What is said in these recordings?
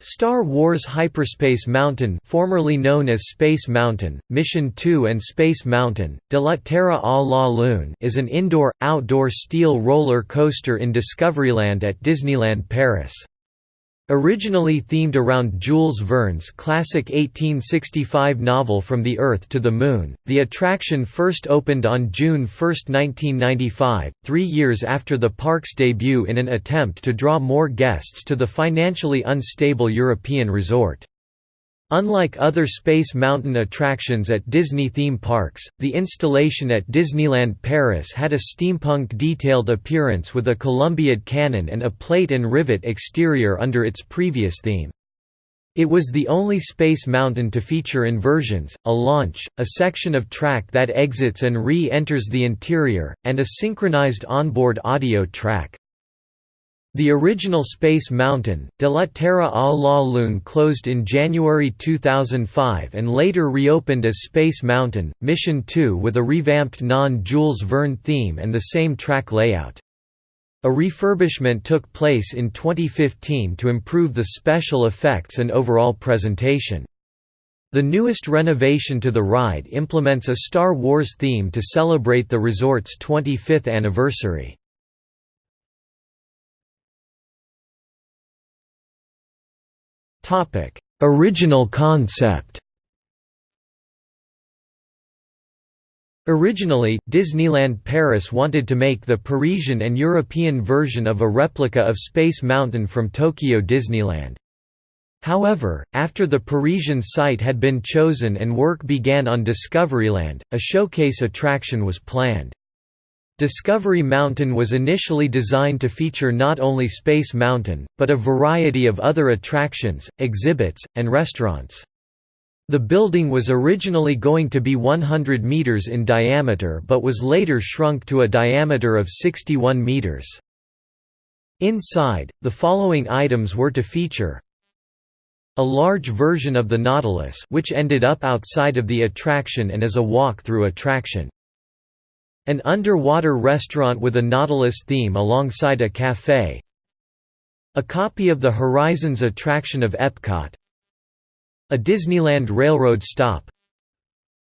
Star Wars Hyperspace Mountain formerly known as Space Mountain, Mission 2 and Space Mountain, de la Terre à la Lune is an indoor, outdoor steel roller coaster in Discoveryland at Disneyland Paris. Originally themed around Jules Verne's classic 1865 novel From the Earth to the Moon, the attraction first opened on June 1, 1995, three years after the park's debut in an attempt to draw more guests to the financially unstable European resort. Unlike other Space Mountain attractions at Disney theme parks, the installation at Disneyland Paris had a steampunk-detailed appearance with a Columbiad cannon and a plate and rivet exterior under its previous theme. It was the only Space Mountain to feature inversions, a launch, a section of track that exits and re-enters the interior, and a synchronized onboard audio track. The original Space Mountain, de la Terre à la Lune closed in January 2005 and later reopened as Space Mountain, Mission 2 with a revamped non-Jules Verne theme and the same track layout. A refurbishment took place in 2015 to improve the special effects and overall presentation. The newest renovation to the ride implements a Star Wars theme to celebrate the resort's 25th anniversary. Topic: Original concept. Originally, Disneyland Paris wanted to make the Parisian and European version of a replica of Space Mountain from Tokyo Disneyland. However, after the Parisian site had been chosen and work began on Discoveryland, a showcase attraction was planned. Discovery Mountain was initially designed to feature not only Space Mountain, but a variety of other attractions, exhibits, and restaurants. The building was originally going to be 100 meters in diameter but was later shrunk to a diameter of 61 meters. Inside, the following items were to feature a large version of the Nautilus which ended up outside of the attraction and as a walk-through attraction. An underwater restaurant with a Nautilus theme alongside a café A copy of the Horizons attraction of Epcot. A Disneyland Railroad stop.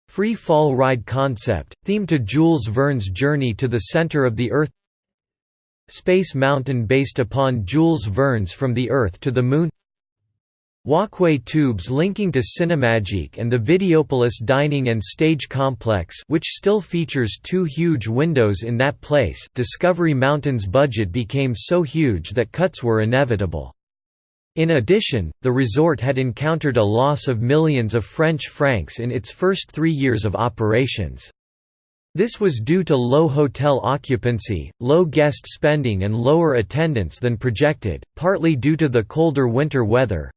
Free fall ride concept, themed to Jules Verne's journey to the center of the Earth. Space Mountain based upon Jules Verne's From the Earth to the Moon Walkway tubes linking to Cinemagique and the Videopolis dining and stage complex which still features two huge windows in that place Discovery Mountain's budget became so huge that cuts were inevitable. In addition, the resort had encountered a loss of millions of French francs in its first three years of operations. This was due to low hotel occupancy, low guest spending and lower attendance than projected, partly due to the colder winter weather,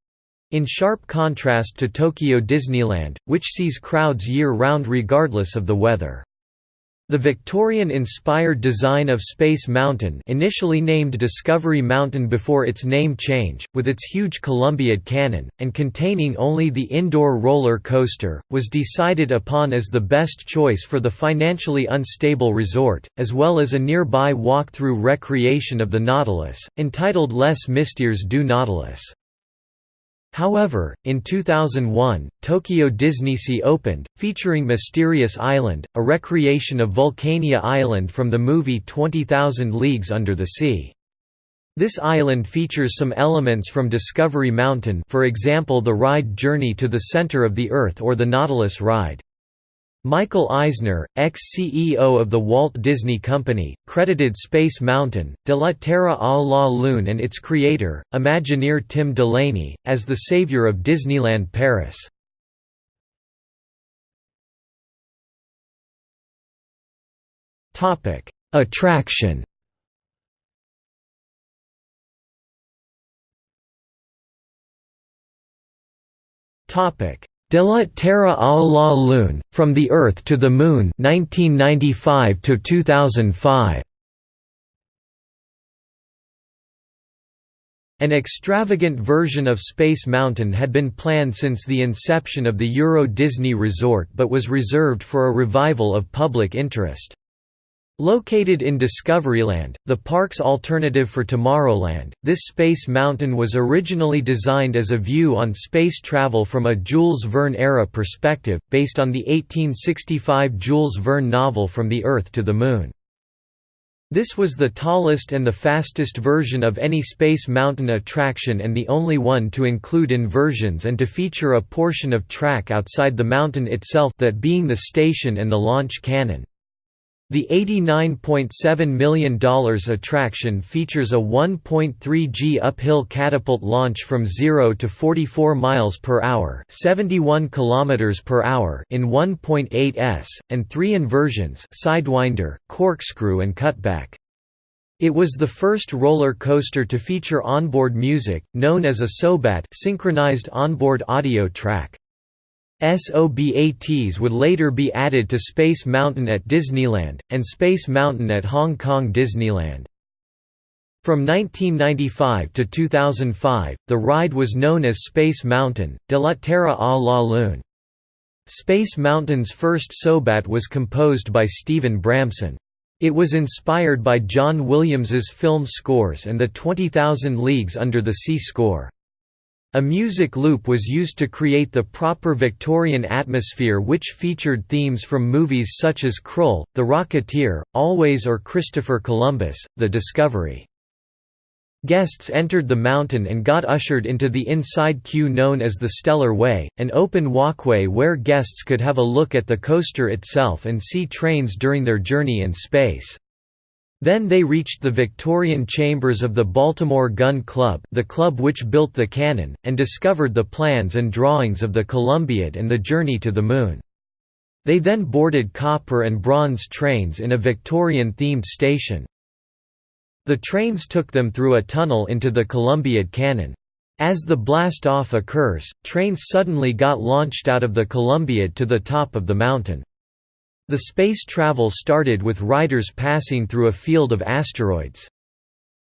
in sharp contrast to Tokyo Disneyland, which sees crowds year-round regardless of the weather. The Victorian-inspired design of Space Mountain initially named Discovery Mountain before its name change, with its huge Columbiad cannon, and containing only the indoor roller coaster, was decided upon as the best choice for the financially unstable resort, as well as a nearby walk-through recreation of the Nautilus, entitled Les Mystères du Nautilus. However, in 2001, Tokyo DisneySea opened, featuring Mysterious Island, a recreation of Vulcania Island from the movie 20,000 Leagues Under the Sea. This island features some elements from Discovery Mountain for example the ride Journey to the Center of the Earth or the Nautilus ride. Michael Eisner, ex-CEO of the Walt Disney Company, credited Space Mountain, De la Terre à la Lune and its creator, Imagineer Tim Delaney, as the savior of Disneyland Paris. Attraction Topic De la Terre à la Lune, From the Earth to the Moon 1995 2005. An extravagant version of Space Mountain had been planned since the inception of the Euro Disney Resort but was reserved for a revival of public interest. Located in Discoveryland, the park's alternative for Tomorrowland, this Space Mountain was originally designed as a view on space travel from a Jules Verne-era perspective, based on the 1865 Jules Verne novel From the Earth to the Moon. This was the tallest and the fastest version of any Space Mountain attraction and the only one to include inversions and to feature a portion of track outside the mountain itself that being the station and the launch cannon. The $89.7 million attraction features a 1.3 G uphill catapult launch from 0 to 44 miles per hour, 71 kilometers per hour in 1.8 s, and three inversions: sidewinder, corkscrew and cutback. It was the first roller coaster to feature onboard music, known as a SOBAT synchronized onboard audio track. SOBATs would later be added to Space Mountain at Disneyland, and Space Mountain at Hong Kong Disneyland. From 1995 to 2005, the ride was known as Space Mountain, de la Terre à la Lune. Space Mountain's first Sobat was composed by Stephen Bramson. It was inspired by John Williams's film scores and the 20,000 Leagues Under the Sea score. A music loop was used to create the proper Victorian atmosphere which featured themes from movies such as Krull, The Rocketeer, Always or Christopher Columbus, The Discovery. Guests entered the mountain and got ushered into the inside queue known as the Stellar Way, an open walkway where guests could have a look at the coaster itself and see trains during their journey in space. Then they reached the Victorian chambers of the Baltimore Gun Club the club which built the cannon, and discovered the plans and drawings of the Columbiad and the journey to the Moon. They then boarded copper and bronze trains in a Victorian-themed station. The trains took them through a tunnel into the Columbiad Cannon. As the blast-off occurs, trains suddenly got launched out of the Columbiad to the top of the mountain. The space travel started with riders passing through a field of asteroids.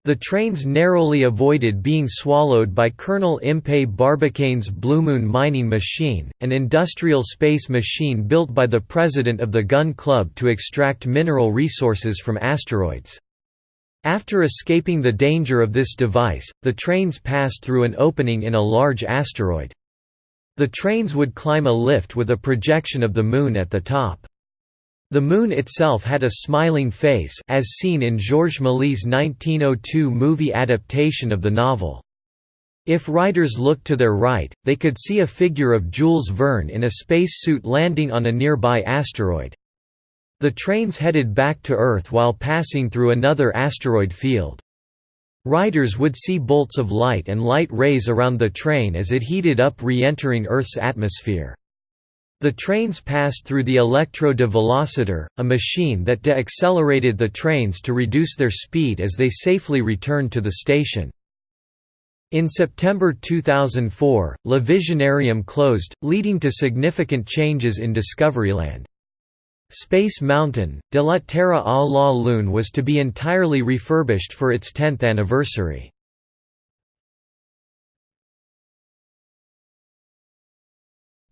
The trains narrowly avoided being swallowed by Colonel Impey Barbicane's Blue Moon mining machine, an industrial space machine built by the president of the Gun Club to extract mineral resources from asteroids. After escaping the danger of this device, the trains passed through an opening in a large asteroid. The trains would climb a lift with a projection of the Moon at the top. The Moon itself had a smiling face as seen in Georges Méliès' 1902 movie adaptation of the novel. If riders looked to their right, they could see a figure of Jules Verne in a spacesuit landing on a nearby asteroid. The trains headed back to Earth while passing through another asteroid field. Riders would see bolts of light and light rays around the train as it heated up re-entering Earth's atmosphere. The trains passed through the Electro de Velocitor, a machine that de-accelerated the trains to reduce their speed as they safely returned to the station. In September 2004, Le Visionarium closed, leading to significant changes in Discoveryland. Space Mountain, de la Terre à la Lune was to be entirely refurbished for its 10th anniversary.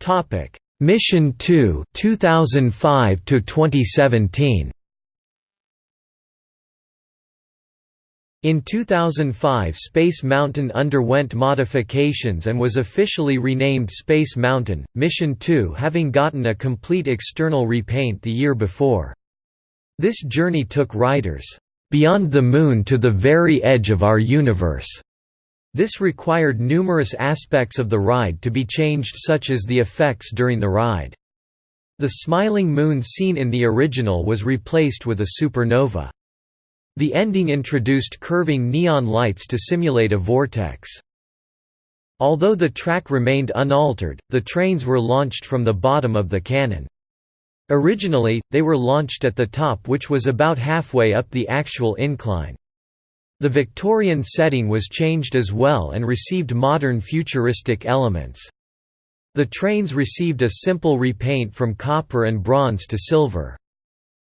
Topic: Mission 2 2005 to 2017 In 2005 Space Mountain underwent modifications and was officially renamed Space Mountain, Mission 2 having gotten a complete external repaint the year before. This journey took riders, "...beyond the Moon to the very edge of our universe." This required numerous aspects of the ride to be changed such as the effects during the ride. The smiling moon seen in the original was replaced with a supernova. The ending introduced curving neon lights to simulate a vortex. Although the track remained unaltered, the trains were launched from the bottom of the cannon. Originally, they were launched at the top which was about halfway up the actual incline. The Victorian setting was changed as well and received modern futuristic elements. The trains received a simple repaint from copper and bronze to silver.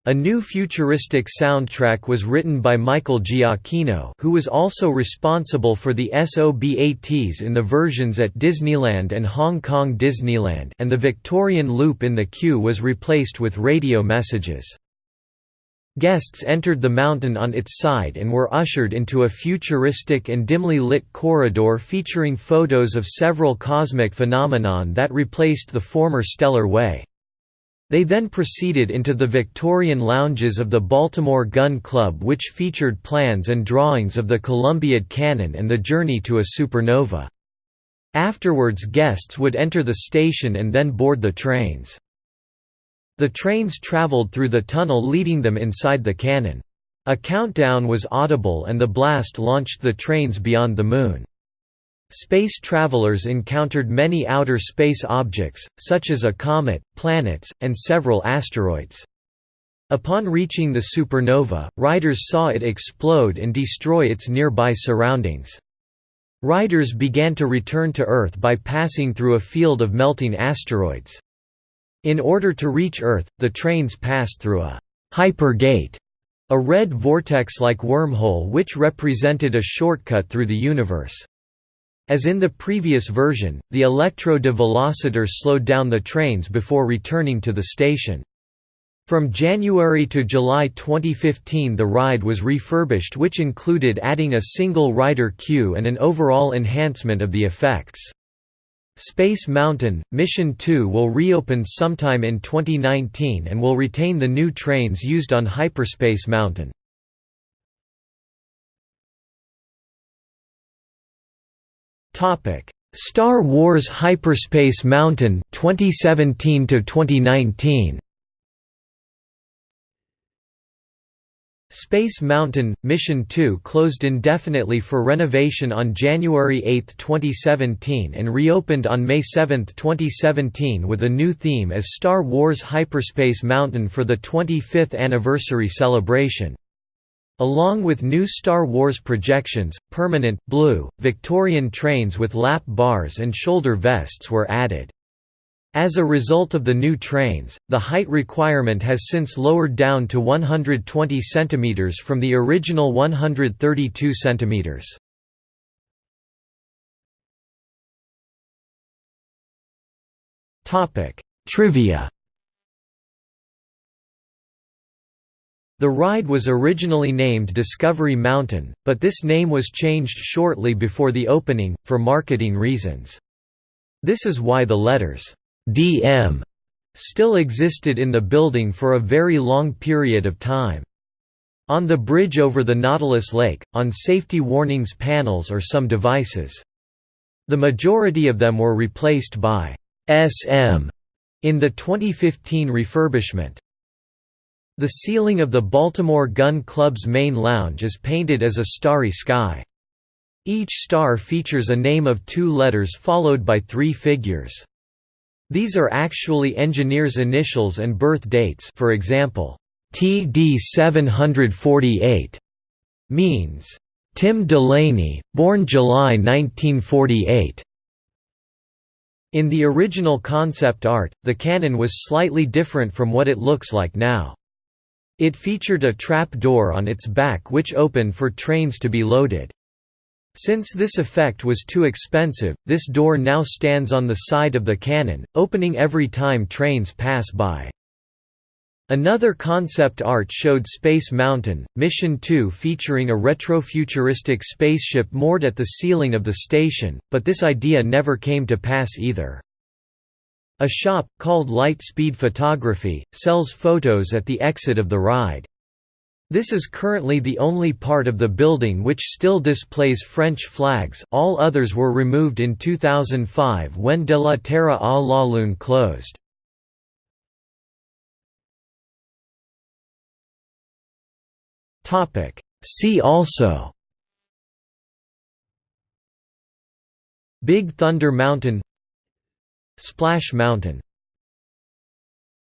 A new futuristic soundtrack was written by Michael Giacchino who was also responsible for the SOBATs in the versions at Disneyland and Hong Kong Disneyland and the Victorian loop in the queue was replaced with radio messages. Guests entered the mountain on its side and were ushered into a futuristic and dimly lit corridor featuring photos of several cosmic phenomenon that replaced the former Stellar Way. They then proceeded into the Victorian lounges of the Baltimore Gun Club which featured plans and drawings of the Columbiad Cannon and the journey to a supernova. Afterwards guests would enter the station and then board the trains. The trains traveled through the tunnel leading them inside the cannon. A countdown was audible and the blast launched the trains beyond the Moon. Space travelers encountered many outer space objects, such as a comet, planets, and several asteroids. Upon reaching the supernova, riders saw it explode and destroy its nearby surroundings. Riders began to return to Earth by passing through a field of melting asteroids. In order to reach Earth, the trains passed through a «hypergate», a red vortex-like wormhole which represented a shortcut through the universe. As in the previous version, the Electro de Velocitor slowed down the trains before returning to the station. From January to July 2015 the ride was refurbished which included adding a single rider queue and an overall enhancement of the effects. Space Mountain, Mission 2 will reopen sometime in 2019 and will retain the new trains used on Hyperspace Mountain. Star Wars Hyperspace Mountain 2017 to 2019 Space Mountain – Mission 2 closed indefinitely for renovation on January 8, 2017 and reopened on May 7, 2017 with a new theme as Star Wars Hyperspace Mountain for the 25th anniversary celebration. Along with new Star Wars projections, permanent, blue, Victorian trains with lap bars and shoulder vests were added. As a result of the new trains, the height requirement has since lowered down to 120 cm from the original 132 cm. Trivia The ride was originally named Discovery Mountain, but this name was changed shortly before the opening, for marketing reasons. This is why the letters DM still existed in the building for a very long period of time. On the bridge over the Nautilus Lake, on safety warnings panels or some devices. The majority of them were replaced by SM in the 2015 refurbishment. The ceiling of the Baltimore Gun Club's main lounge is painted as a starry sky. Each star features a name of two letters followed by three figures. These are actually engineers' initials and birth dates for example, TD 748 means, Tim Delaney, born July 1948. In the original concept art, the cannon was slightly different from what it looks like now. It featured a trap door on its back which opened for trains to be loaded. Since this effect was too expensive, this door now stands on the side of the cannon, opening every time trains pass by. Another concept art showed Space Mountain, Mission 2 featuring a retrofuturistic spaceship moored at the ceiling of the station, but this idea never came to pass either. A shop, called Light Speed Photography, sells photos at the exit of the ride. This is currently the only part of the building which still displays French flags, all others were removed in 2005 when De la Terre à la Lune closed. See also. Big Thunder Mountain. Splash Mountain